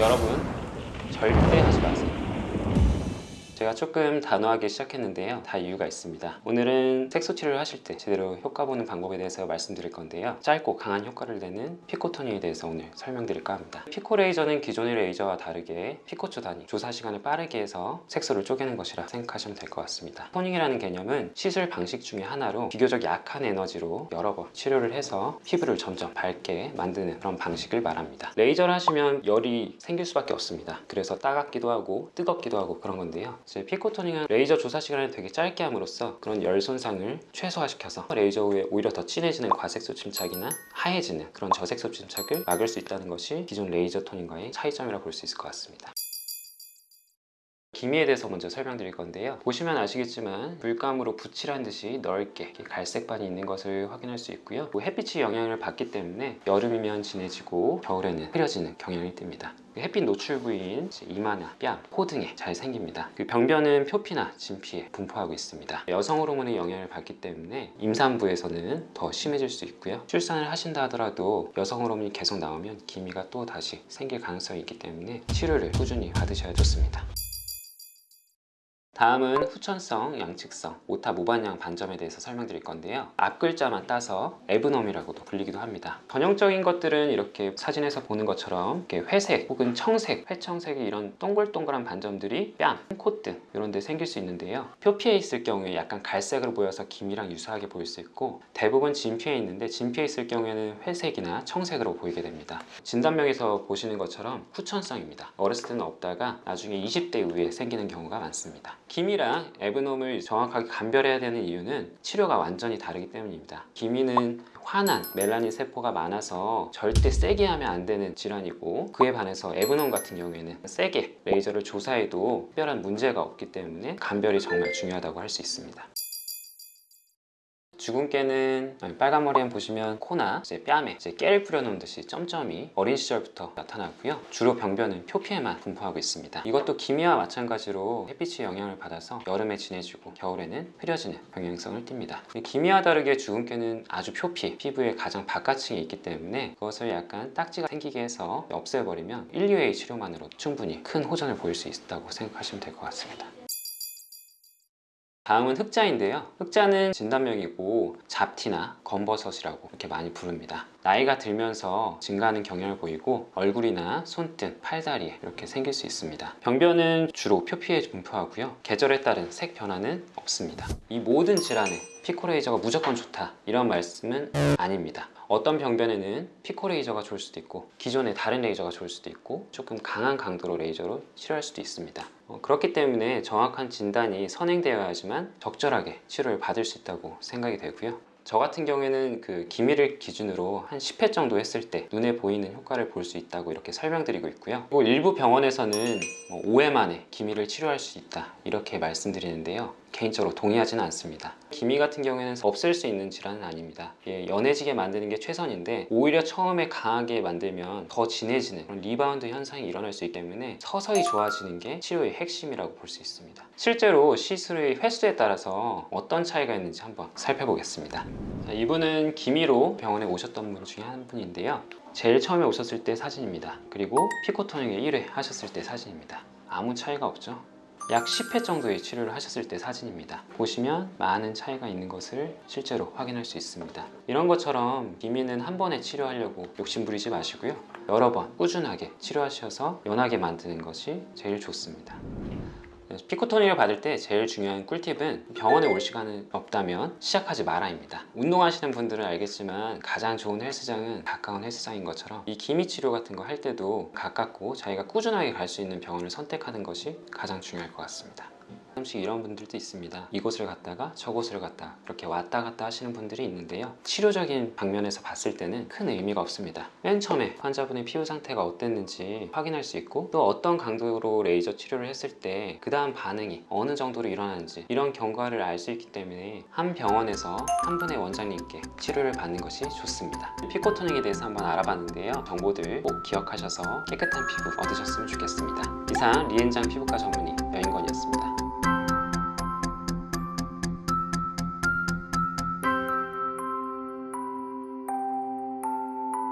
여러분 절대 하지 마세요. 제가 조금 단호하게 시작했는데요. 다 이유가 있습니다. 오늘은 색소 치료를 하실 때 제대로 효과 보는 방법에 대해서 말씀드릴 건데요. 짧고 강한 효과를 내는 피코토닝에 대해서 오늘 설명드릴까 합니다. 피코 레이저는 기존의 레이저와 다르게 피코초 단위 조사 시간을 빠르게 해서 색소를 쪼개는 것이라 생각하시면 될 것 같습니다. 토닝이라는 개념은 시술 방식 중에 하나로 비교적 약한 에너지로 여러 번 치료를 해서 피부를 점점 밝게 만드는 그런 방식을 말합니다. 레이저를 하시면 열이 생길 수밖에 없습니다. 그래서 따갑기도 하고 뜨겁기도 하고 그런 건데요 이제 피코 토닝은 레이저 조사 시간을 되게 짧게 함으로써 그런 열 손상을 최소화시켜서 레이저 후에 오히려 더 진해지는 과색소 침착이나 하얘지는 그런 저색소 침착을 막을 수 있다는 것이 기존 레이저 토닝과의 차이점이라 볼 수 있을 것 같습니다. 기미에 대해서 먼저 설명드릴 건데요. 보시면 아시겠지만 물감으로 붓칠한 듯이 넓게 갈색반이 있는 것을 확인할 수 있고요. 뭐 햇빛이 영향을 받기 때문에 여름이면 진해지고 겨울에는 흐려지는 경향이 띱니다. 햇빛 노출 부위인 이마나 뺨, 코 등에 잘 생깁니다. 그 병변은 표피나 진피에 분포하고 있습니다. 여성 호르몬의 영향을 받기 때문에 임산부에서는 더 심해질 수 있고요. 출산을 하신다 하더라도 여성 호르몬이 계속 나오면 기미가 또 다시 생길 가능성이 있기 때문에 치료를 꾸준히 받으셔야 좋습니다 다음은 후천성, 양측성, 오타 무반영 반점에 대해서 설명드릴 건데요. 앞 글자만 따서 에브넘이라고도 불리기도 합니다. 전형적인 것들은 이렇게 사진에서 보는 것처럼 이렇게 회색 혹은 청색, 회청색의 이런 동글동글한 반점들이 뺨, 콧등 이런 데 생길 수 있는데요. 표피에 있을 경우에 약간 갈색으로 보여서 기미랑 유사하게 보일 수 있고 대부분 진피에 있는데 진피에 있을 경우에는 회색이나 청색으로 보이게 됩니다. 진단명에서 보시는 것처럼 후천성입니다. 어렸을 때는 없다가 나중에 20대 이후에 생기는 경우가 많습니다. 기미랑 에브놈을 정확하게 감별해야 되는 이유는 치료가 완전히 다르기 때문입니다. 기미는 환한 멜라닌 세포가 많아서 절대 세게 하면 안 되는 질환이고 그에 반해서 에브놈 같은 경우에는 세게 레이저를 조사해도 특별한 문제가 없기 때문에 감별이 정말 중요하다고 할 수 있습니다. 주근깨는 빨간 머리엔 보시면 코나 이제 뺨에 이제 깨를 뿌려놓은 듯이 점점이 어린 시절부터 나타나고요. 주로 병변은 표피에만 분포하고 있습니다. 이것도 기미와 마찬가지로 햇빛의 영향을 받아서 여름에 진해지고 겨울에는 흐려지는 병행성을 띱니다. 기미와 다르게 주근깨는 아주 표피, 피부의 가장 바깥층에 있기 때문에 그것을 약간 딱지가 생기게 해서 없애버리면 1, 2회의 치료만으로 충분히 큰 호전을 보일 수 있다고 생각하시면 될 것 같습니다. 다음은 흑자인데요. 흑자는 진단명이고 잡티나 검버섯이라고 이렇게 많이 부릅니다. 나이가 들면서 증가하는 경향을 보이고 얼굴이나 손등, 팔다리에 이렇게 생길 수 있습니다. 병변은 주로 표피에 분포하고요. 계절에 따른 색 변화는 없습니다. 이 모든 질환에 피코레이저가 무조건 좋다 이런 말씀은 아닙니다. 어떤 병변에는 피코 레이저가 좋을 수도 있고 기존의 다른 레이저가 좋을 수도 있고 조금 강한 강도로 레이저로 치료할 수도 있습니다. 어, 그렇기 때문에 정확한 진단이 선행되어야지만 적절하게 치료를 받을 수 있다고 생각이 되고요. 저 같은 경우에는 그 기미를 기준으로 한 10회 정도 했을 때 눈에 보이는 효과를 볼 수 있다고 이렇게 설명드리고 있고요. 그리고 일부 병원에서는 뭐 5회 만에 기미를 치료할 수 있다 이렇게 말씀드리는데요. 개인적으로 동의하지는 않습니다. 기미 같은 경우에는 없앨 수 있는 질환은 아닙니다. 예, 연해지게 만드는 게 최선인데 오히려 처음에 강하게 만들면 더 진해지는 그런 리바운드 현상이 일어날 수 있기 때문에 서서히 좋아지는 게 치료의 핵심이라고 볼 수 있습니다. 실제로 시술의 횟수에 따라서 어떤 차이가 있는지 한번 살펴보겠습니다. 자, 이분은 기미로 병원에 오셨던 분 중에 한 분인데요. 제일 처음에 오셨을 때 사진입니다. 그리고 피코토닝의 1회 하셨을 때 사진입니다. 아무 차이가 없죠. 약 10회 정도의 치료를 하셨을 때 사진입니다. 보시면 많은 차이가 있는 것을 실제로 확인할 수 있습니다. 이런 것처럼 기미는 한 번에 치료하려고 욕심 부리지 마시고요. 여러 번 꾸준하게 치료하셔서 연하게 만드는 것이 제일 좋습니다. 피코토닉을 받을 때 제일 중요한 꿀팁은 병원에 올 시간은 없다면 시작하지 마라입니다. 운동하시는 분들은 알겠지만 가장 좋은 헬스장은 가까운 헬스장인 것처럼 이 기미 치료 같은 거 할 때도 가깝고 자기가 꾸준하게 갈 수 있는 병원을 선택하는 것이 가장 중요할 것 같습니다 가끔씩 이런 분들도 있습니다. 이곳을 갔다가 저곳을 갔다 이렇게 왔다 갔다 하시는 분들이 있는데요. 치료적인 방면에서 봤을 때는 큰 의미가 없습니다. 맨 처음에 환자분의 피부 상태가 어땠는지 확인할 수 있고 또 어떤 강도로 레이저 치료를 했을 때 그 다음 반응이 어느 정도로 일어나는지 이런 경과를 알 수 있기 때문에 한 병원에서 한 분의 원장님께 치료를 받는 것이 좋습니다. 피코토닉에 대해서 한번 알아봤는데요. 정보들 꼭 기억하셔서 깨끗한 피부 얻으셨으면 좋겠습니다. 이상 리엔장 피부과 전문의 여인권이었습니다